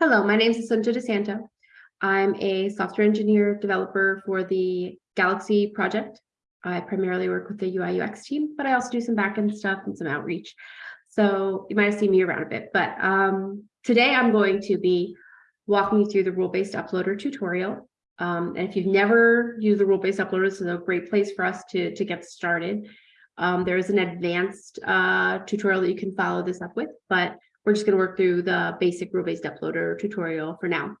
Hello, my name is Assunta DeSanto. I'm a software engineer developer for the Galaxy project. I primarily work with the UI UX team, but I also do some backend stuff and some outreach. So you might have seen me around a bit, but um, today I'm going to be walking you through the rule-based uploader tutorial. Um, and if you've never used the rule-based uploader, this is a great place for us to, to get started. Um, there is an advanced uh, tutorial that you can follow this up with, but we're just going to work through the basic rule-based uploader tutorial for now.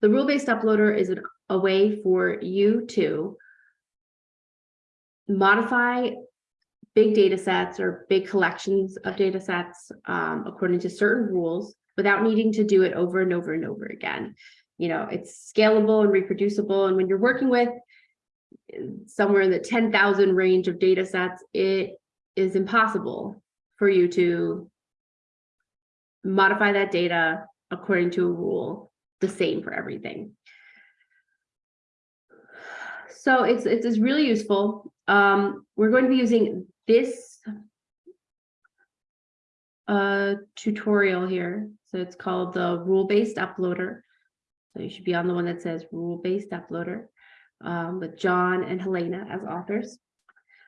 The rule-based uploader is a way for you to modify big data sets or big collections of data sets um, according to certain rules without needing to do it over and over and over again. You know, it's scalable and reproducible. And when you're working with somewhere in the 10,000 range of data sets, it is impossible for you to modify that data according to a rule the same for everything. So it's, it's, it's really useful. Um, we're going to be using this uh, tutorial here. So it's called the rule-based uploader. So you should be on the one that says rule-based uploader um, with John and Helena as authors.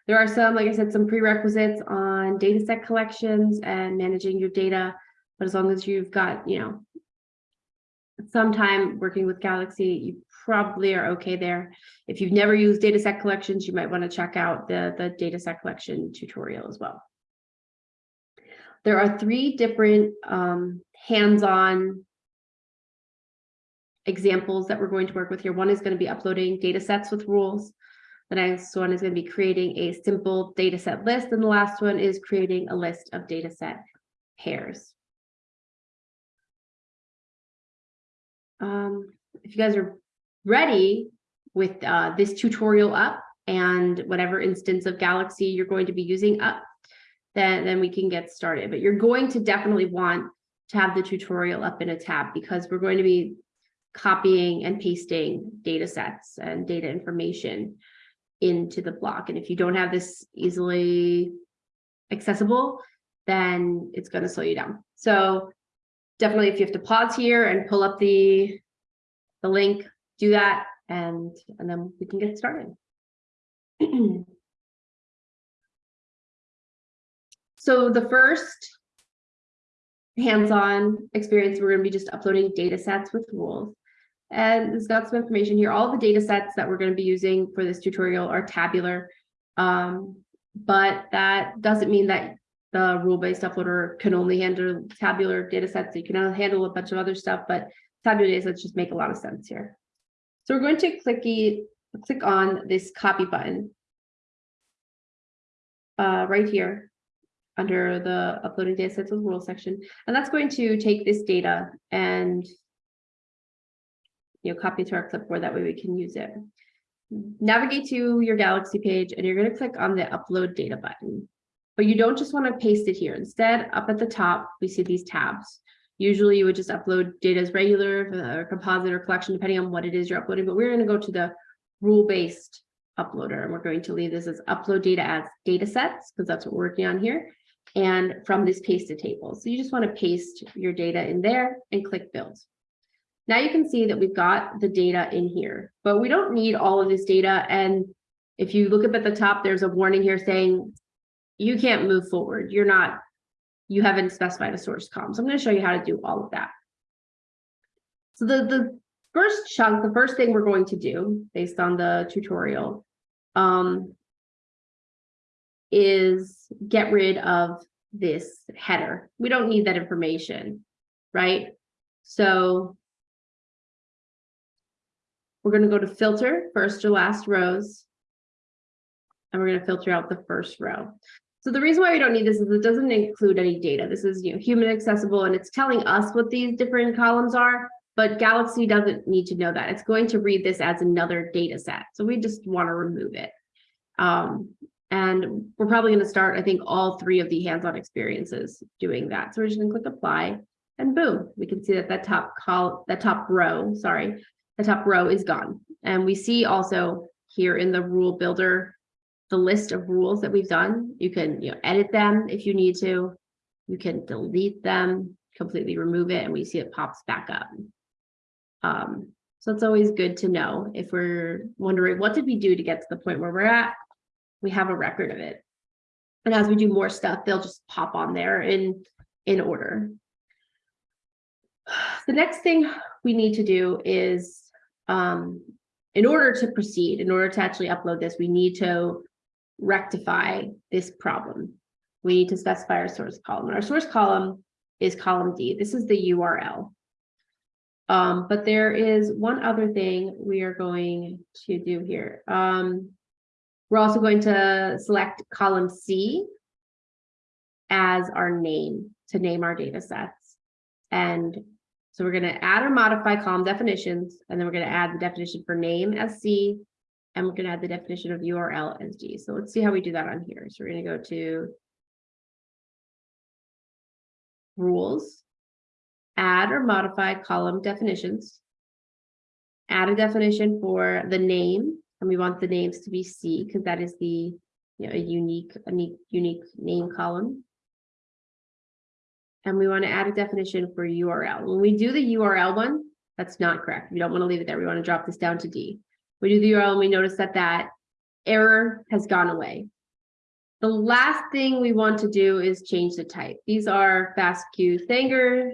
There are some, like I said, some prerequisites on data set collections and managing your data. But as long as you've got, you know, some time working with Galaxy, you probably are okay there. If you've never used data set collections, you might want to check out the, the data set collection tutorial as well. There are three different um, hands-on examples that we're going to work with here. One is going to be uploading data sets with rules. The next one is going to be creating a simple data set list. And the last one is creating a list of data set pairs. Um, if you guys are ready with uh, this tutorial up and whatever instance of Galaxy you're going to be using up, then, then we can get started. But you're going to definitely want to have the tutorial up in a tab because we're going to be copying and pasting data sets and data information into the block. And if you don't have this easily accessible, then it's going to slow you down. So definitely if you have to pause here and pull up the, the link, do that and, and then we can get started. so the first hands-on experience, we're going to be just uploading data sets with rules. And it's got some information here. All the data sets that we're going to be using for this tutorial are tabular. Um, but that doesn't mean that the rule-based uploader can only handle tabular data sets. You can handle a bunch of other stuff, but tabular data sets just make a lot of sense here. So we're going to clicky, click on this copy button uh, right here under the uploading data sets with rule section. And that's going to take this data and you know, copy to our clipboard. That way we can use it. Navigate to your Galaxy page and you're going to click on the upload data button. But you don't just want to paste it here. Instead, up at the top, we see these tabs. Usually you would just upload data as regular or composite or collection, depending on what it is you're uploading. But we're going to go to the rule-based uploader and we're going to leave this as upload data as data sets because that's what we're working on here and from this pasted table. So you just want to paste your data in there and click build. Now you can see that we've got the data in here, but we don't need all of this data. And if you look up at the top, there's a warning here saying you can't move forward. You're not, you haven't specified a source column. So I'm going to show you how to do all of that. So the, the first chunk, the first thing we're going to do based on the tutorial um, is get rid of this header. We don't need that information, right? So we're going to go to filter first or last rows. And we're going to filter out the first row. So the reason why we don't need this is it doesn't include any data. This is you know, human accessible and it's telling us what these different columns are, but Galaxy doesn't need to know that. It's going to read this as another data set. So we just want to remove it. Um, and we're probably going to start, I think, all three of the hands-on experiences doing that. So we're just going to click apply and boom, we can see that that top call, that top row, sorry, the top row is gone. And we see also here in the rule builder, the list of rules that we've done. You can you know, edit them if you need to. You can delete them. completely remove it and we see it pops back up. Um, so it's always good to know if we're wondering, what did we do to get to the point where we're at? We have a record of it. And as we do more stuff, they'll just pop on there in, in order. The next thing we need to do is, um, in order to proceed, in order to actually upload this, we need to rectify this problem. We need to specify our source column. Our source column is column D. This is the URL. Um, but there is one other thing we are going to do here. Um, we're also going to select column C as our name to name our data sets. And so we're going to add or modify column definitions, and then we're going to add the definition for name as C, and we're going to add the definition of URL as D. So let's see how we do that on here. So we're going to go to rules, add or modify column definitions, add a definition for the name, and we want the names to be C because that is the you know, a unique, unique, unique name column. And we want to add a definition for URL. When we do the URL one, that's not correct. We don't want to leave it there. We want to drop this down to D. We do the URL and we notice that that error has gone away. The last thing we want to do is change the type. These are FASTQ Sanger.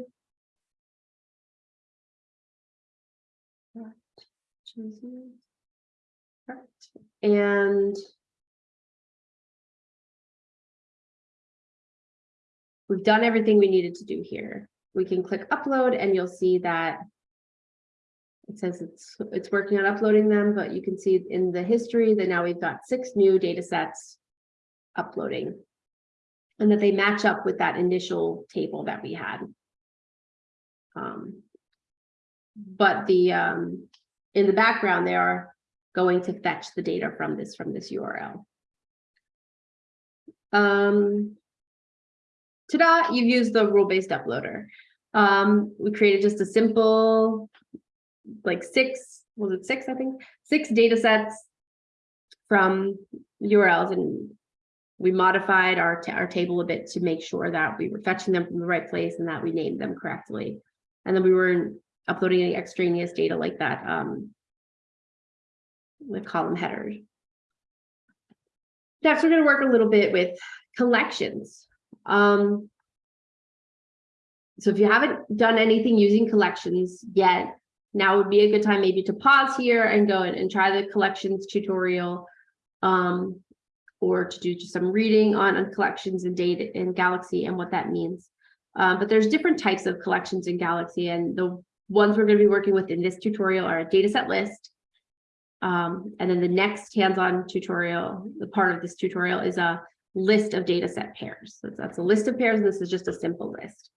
And we've done everything we needed to do here. We can click upload and you'll see that it says it's it's working on uploading them, but you can see in the history that now we've got six new data sets uploading and that they match up with that initial table that we had. Um, but the um, in the background, they are going to fetch the data from this from this URL. Um, ta-da, you've used the rule-based uploader. Um, we created just a simple, like six, was it six, I think? Six data sets from URLs and we modified our, our table a bit to make sure that we were fetching them from the right place and that we named them correctly. And then we weren't uploading any extraneous data like that um, with column headers. Next, we're going to work a little bit with collections. Um, so if you haven't done anything using collections yet, now would be a good time maybe to pause here and go and try the collections tutorial. Um, or to do just some reading on, on collections and data in Galaxy and what that means. Um, but there's different types of collections in Galaxy and the ones we're going to be working with in this tutorial are a dataset list. Um, and then the next hands-on tutorial, the part of this tutorial is a list of dataset pairs. So that's a list of pairs. This is just a simple list.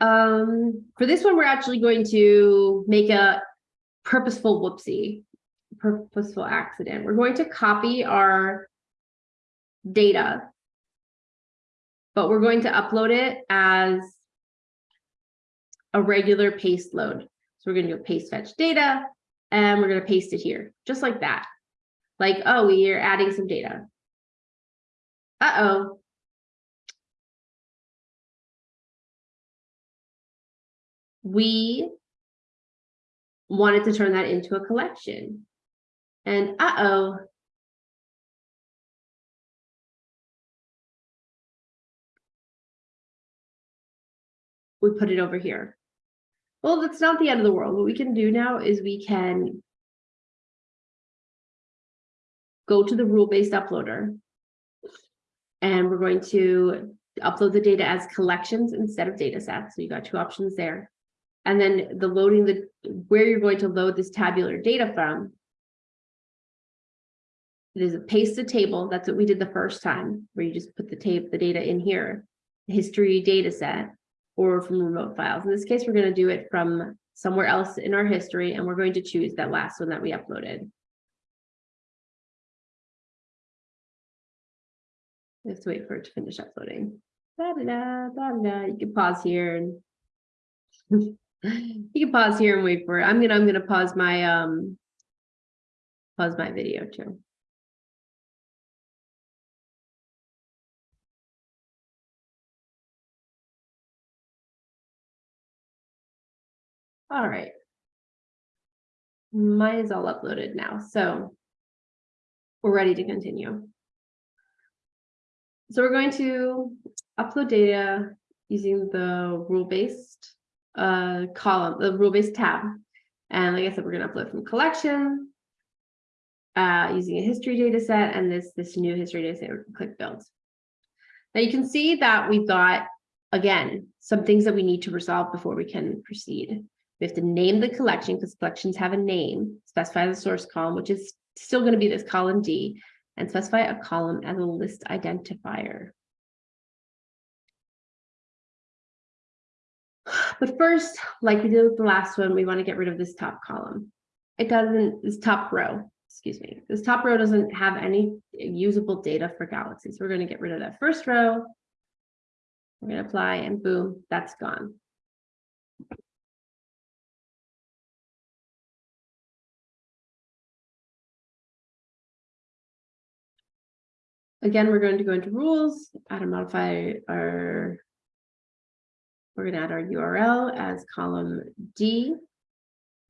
Um, for this one, we're actually going to make a purposeful whoopsie, purposeful accident. We're going to copy our data, but we're going to upload it as a regular paste load. So we're going to do paste fetch data and we're going to paste it here, just like that. Like, oh, we are adding some data. Uh-oh. We wanted to turn that into a collection. And uh-oh, we put it over here. Well, that's not the end of the world. What we can do now is we can go to the rule-based uploader and we're going to upload the data as collections instead of data sets. So you got two options there. And then the loading the where you're going to load this tabular data from. It is a pasted table. That's what we did the first time, where you just put the tape, the data in here, history data set or from remote files. In this case, we're going to do it from somewhere else in our history, and we're going to choose that last one that we uploaded. We have to wait for it to finish uploading. Da, da, da, da, da. You can pause here and you can pause here and wait for it. I'm gonna I'm gonna pause my um pause my video too. All right. Mine is all uploaded now, so we're ready to continue. So we're going to upload data using the rule-based uh, column, the rule-based tab. And like I said, we're going to upload from collection uh, using a history data set and this, this new history data set, click build. Now you can see that we've got, again, some things that we need to resolve before we can proceed. We have to name the collection because collections have a name, specify the source column, which is still going to be this column D, and specify a column as a list identifier. But first, like we did with the last one, we want to get rid of this top column. It doesn't, this top row, excuse me, this top row doesn't have any usable data for galaxies. We're going to get rid of that first row. We're going to apply and boom, that's gone. Again, we're going to go into rules, add and modify our. We're going to add our URL as column D.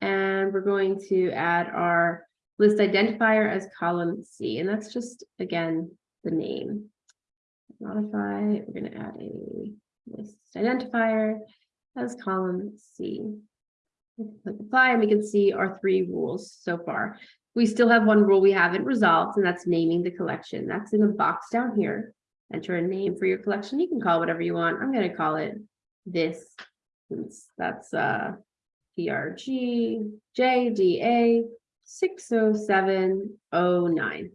And we're going to add our list identifier as column C, and that's just, again, the name. Modify, we're going to add a list identifier as column C. Click apply, and we can see our three rules so far. We still have one rule we haven't resolved, and that's naming the collection. That's in the box down here. Enter a name for your collection. You can call whatever you want. I'm going to call it this. That's uh PRG JDA 60709.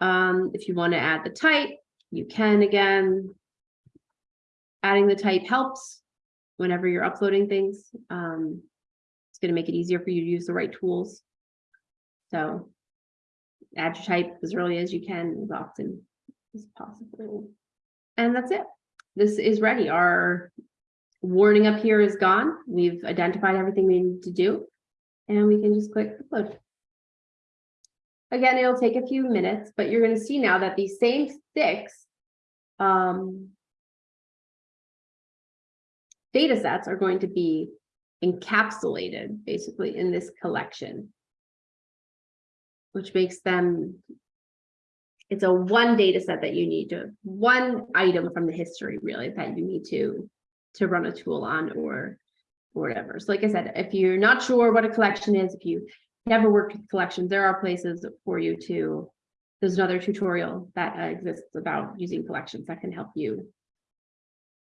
Um, if you want to add the type, you can again. Adding the type helps whenever you're uploading things. Um, it's going to make it easier for you to use the right tools. So add your type as early as you can, as often as possible. And that's it. This is ready. Our warning up here is gone. We've identified everything we need to do. And we can just click upload. Again, it'll take a few minutes, but you're going to see now that these same six um, data sets are going to be encapsulated basically in this collection which makes them it's a one data set that you need to one item from the history really that you need to to run a tool on or or whatever. So like i said if you're not sure what a collection is if you never worked with collections there are places for you to there's another tutorial that uh, exists about using collections that can help you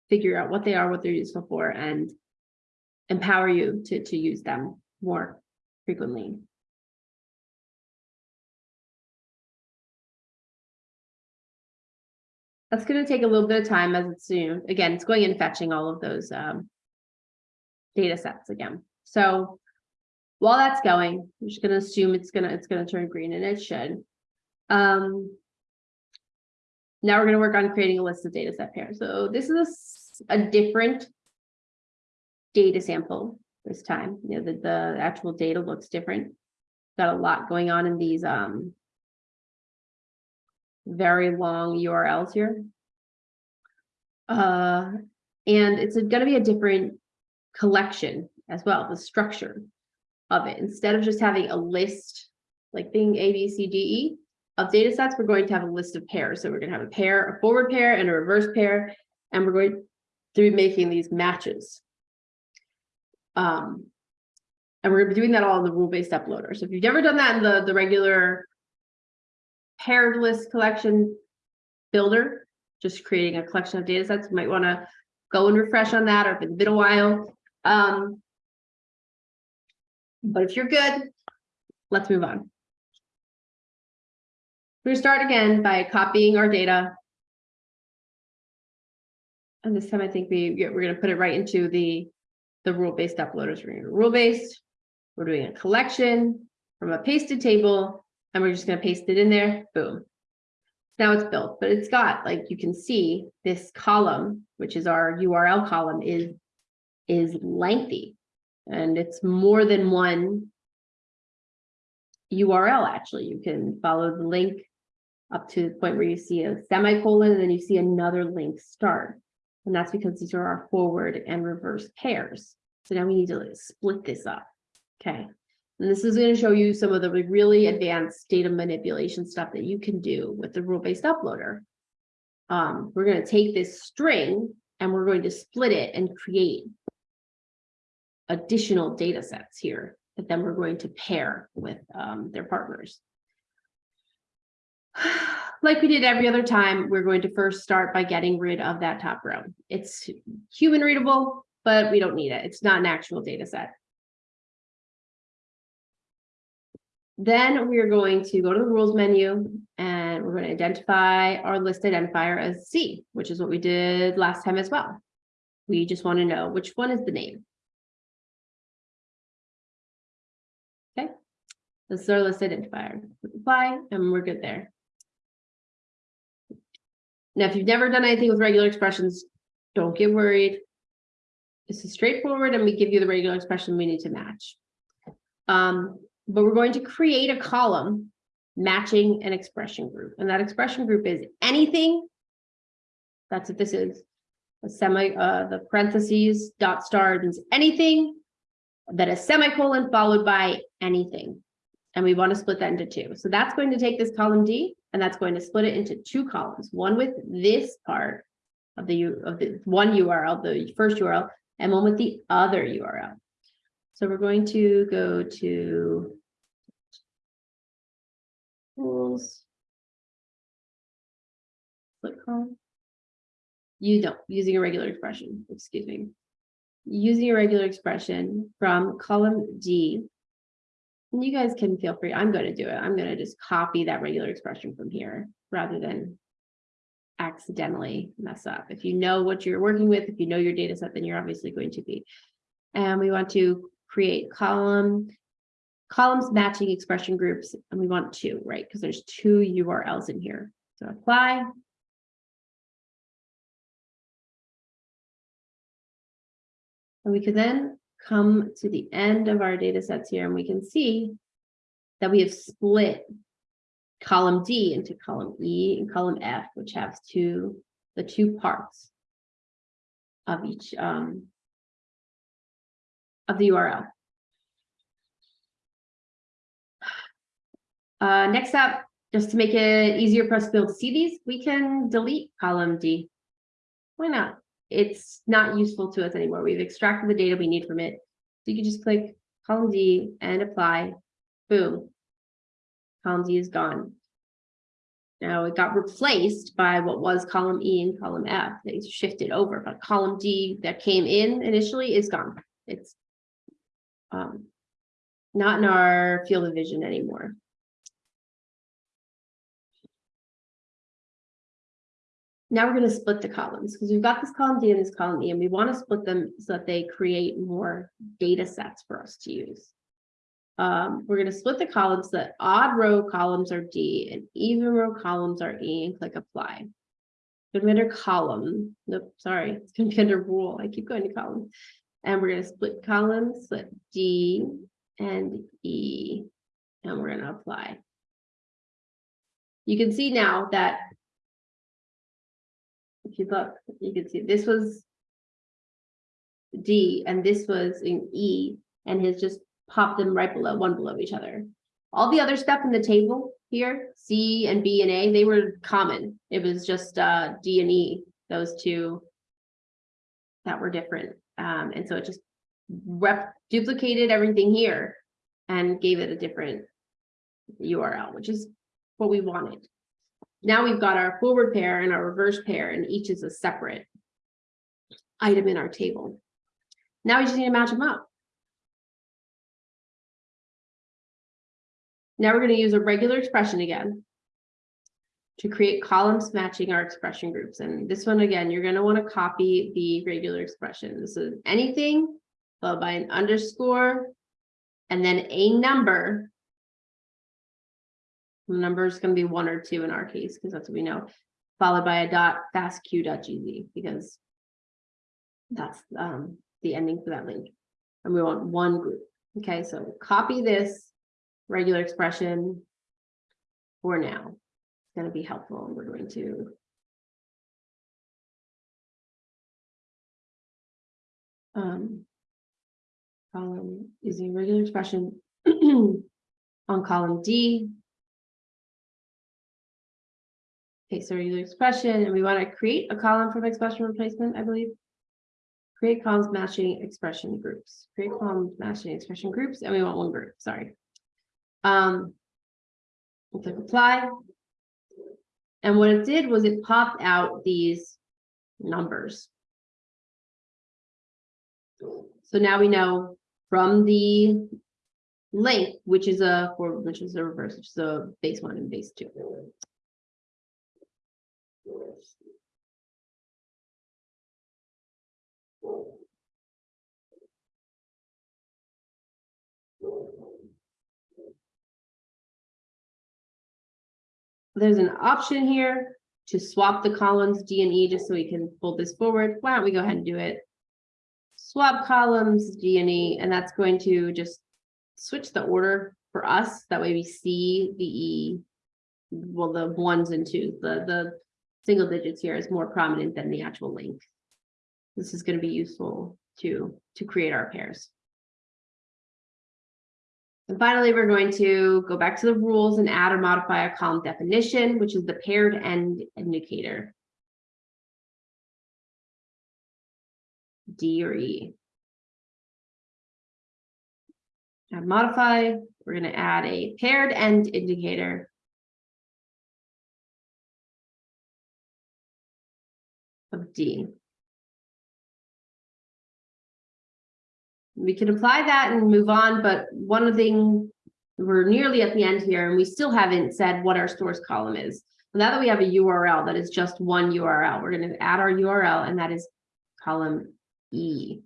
figure out what they are what they're useful for and empower you to to use them more frequently That's going to take a little bit of time as it's soon. Again, it's going and fetching all of those um, data sets again. So while that's going, I'm just going to assume it's going to it's going to turn green and it should. Um, now we're going to work on creating a list of data set pairs. So this is a, a different data sample this time. You know, the, the actual data looks different. Got a lot going on in these um, very long URLs here. Uh, and it's going to be a different collection as well, the structure of it. Instead of just having a list, like being A, B, C, D, E of data sets, we're going to have a list of pairs. So we're going to have a pair, a forward pair and a reverse pair, and we're going to be making these matches. Um, and we're going to be doing that all in the rule-based uploader. So if you've never done that in the, the regular paired list collection builder, just creating a collection of data sets. You might want to go and refresh on that or if it's been a while. Um, but if you're good, let's move on. To start again by copying our data. And this time I think we, we're going to put it right into the, the rule-based uploaders. We're to rule-based. We're doing a collection from a pasted table and we're just going to paste it in there. Boom. Now it's built, but it's got, like you can see, this column, which is our URL column, is, is lengthy. And it's more than one URL, actually. You can follow the link up to the point where you see a semicolon, and then you see another link start. And that's because these are our forward and reverse pairs. So now we need to split this up. Okay. And this is going to show you some of the really advanced data manipulation stuff that you can do with the rule-based uploader. Um, we're going to take this string and we're going to split it and create additional data sets here that then we're going to pair with um, their partners. Like we did every other time, we're going to first start by getting rid of that top row. It's human readable, but we don't need it. It's not an actual data set. Then we are going to go to the rules menu and we're going to identify our list identifier as C, which is what we did last time as well. We just want to know which one is the name. Okay, this is our list identifier. Apply and we're good there. Now, if you've never done anything with regular expressions, don't get worried. This is straightforward and we give you the regular expression we need to match. Um, but we're going to create a column matching an expression group. And that expression group is anything. That's what this is. A semi, uh, the parentheses dot star means anything that is semicolon followed by anything. And we want to split that into two. So that's going to take this column D and that's going to split it into two columns, one with this part of the, of the one URL, the first URL, and one with the other URL. So we're going to go to rules. Split column. You don't, using a regular expression, excuse me. Using a regular expression from column D, and you guys can feel free, I'm gonna do it. I'm gonna just copy that regular expression from here rather than accidentally mess up. If you know what you're working with, if you know your data set, then you're obviously going to be. And we want to create column, columns matching expression groups, and we want two, right? Because there's two URLs in here. So apply. And we could then come to the end of our data sets here and we can see that we have split column D into column E and column F, which has two, the two parts of each um, of the URL. Uh, next up, just to make it easier for us to be able to see these, we can delete column D. Why not? it's not useful to us anymore. We've extracted the data we need from it. So you can just click column D and apply, boom. Column D is gone. Now it got replaced by what was column E and column F. They shifted over, but column D that came in initially is gone. It's um, not in our field of vision anymore. Now we're going to split the columns because we've got this column D and this column E, and we want to split them so that they create more data sets for us to use. Um, we're going to split the columns that odd row columns are D and even row columns are E and click apply. Going to be under column. Nope, sorry, it's going to be under rule. I keep going to column. And we're going to split columns, split D and E, and we're going to apply. You can see now that if you look, you can see this was D and this was in E and has just popped them right below, one below each other. All the other stuff in the table here, C and B and A, they were common. It was just uh, D and E, those two that were different. Um, and so it just rep duplicated everything here and gave it a different URL, which is what we wanted. Now we've got our forward pair and our reverse pair, and each is a separate item in our table. Now we just need to match them up. Now we're going to use a regular expression again to create columns matching our expression groups. And this one, again, you're going to want to copy the regular expression. This is anything followed by an underscore and then a number the number is going to be one or two in our case, because that's what we know, followed by a dot fastq.gz because that's um, the ending for that link. And we want one group. Okay, so copy this regular expression for now. It's going to be helpful. We're going to um, column using regular expression on column D. Okay, so regular expression, and we want to create a column from expression replacement, I believe. Create columns matching expression groups, create columns matching expression groups, and we want one group, sorry. Um. We'll click apply. And what it did was it popped out these numbers. So now we know from the link, which is a forward, which is a reverse, which is a base one and base two. There's an option here to swap the columns D and E, just so we can pull this forward. Why don't we go ahead and do it? Swap columns D and E, and that's going to just switch the order for us. That way we see the E. Well, the ones and twos, the, the single digits here is more prominent than the actual link. This is gonna be useful to, to create our pairs. And finally, we're going to go back to the rules and add or modify a column definition, which is the paired end indicator. D or E. Add modify, we're gonna add a paired end indicator. Of D. We can apply that and move on, but one thing, we're nearly at the end here and we still haven't said what our source column is. Now that we have a URL that is just one URL, we're gonna add our URL and that is column E.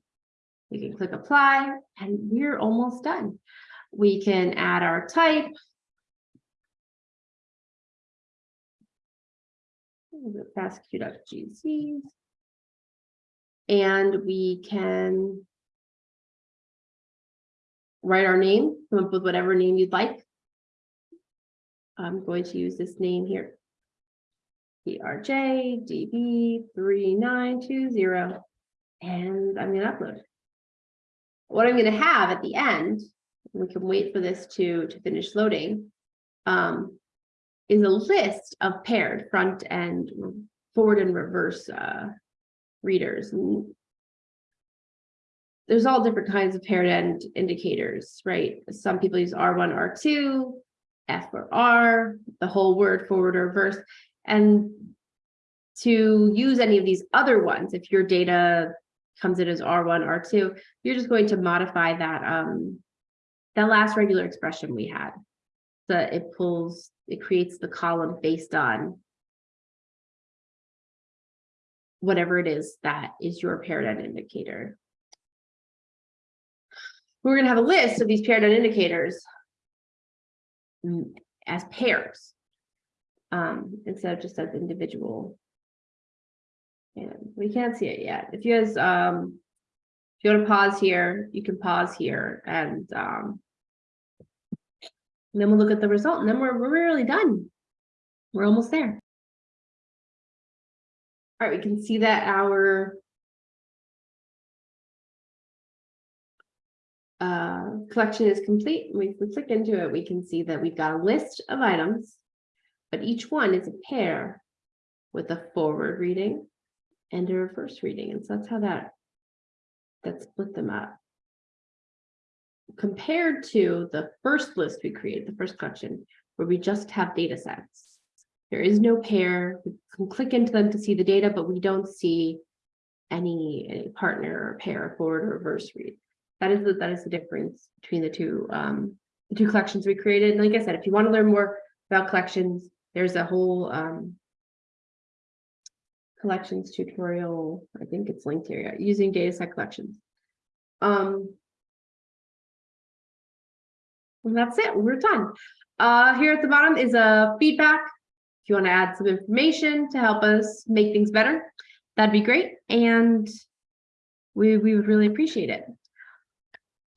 We can click apply and we're almost done. We can add our type. FastQ.gz. And we can write our name, come up with whatever name you'd like. I'm going to use this name here. PRJ DB 3920 and I'm gonna upload. What I'm gonna have at the end, we can wait for this to, to finish loading, um, is a list of paired front and forward and reverse uh, readers. There's all different kinds of paired end indicators, right? Some people use R1, R2, F or R, the whole word forward or reverse. And to use any of these other ones, if your data comes in as R1, R2, you're just going to modify that um, that last regular expression we had. So it pulls, it creates the column based on whatever it is that is your paired end indicator. We're going to have a list of these paired indicators mm, as pairs um, instead of just as individual. And we can't see it yet. If you guys, um, if you want to pause here, you can pause here and um, and then we'll look at the result and then we're, we're really done. We're almost there. All right, we can see that our uh, collection is complete. We can click into it. We can see that we've got a list of items, but each one is a pair with a forward reading and a reverse reading. And so that's how that that split them up compared to the first list we created, the first collection, where we just have data sets. There is no pair. We can click into them to see the data, but we don't see any, any partner or pair forward or reverse read. That is the that is the difference between the two um, the two collections we created. And like I said, if you want to learn more about collections, there's a whole um, collections tutorial. I think it's linked here using data set collections. Um, and that's it, we're done. Uh, here at the bottom is a feedback. If you want to add some information to help us make things better, that'd be great. And we, we would really appreciate it.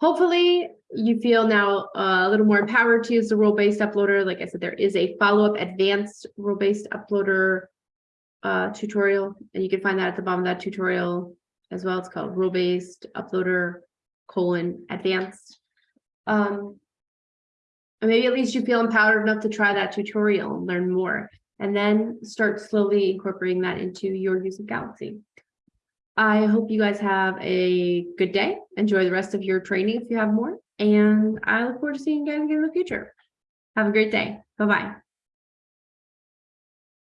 Hopefully you feel now uh, a little more empowered to use the rule-based uploader. Like I said, there is a follow-up advanced rule-based uploader uh, tutorial, and you can find that at the bottom of that tutorial as well. It's called rule-based uploader colon advanced. Um, and maybe at least you feel empowered enough to try that tutorial and learn more, and then start slowly incorporating that into your use of Galaxy. I hope you guys have a good day. Enjoy the rest of your training if you have more, and I look forward to seeing you guys again in the future. Have a great day. Bye-bye.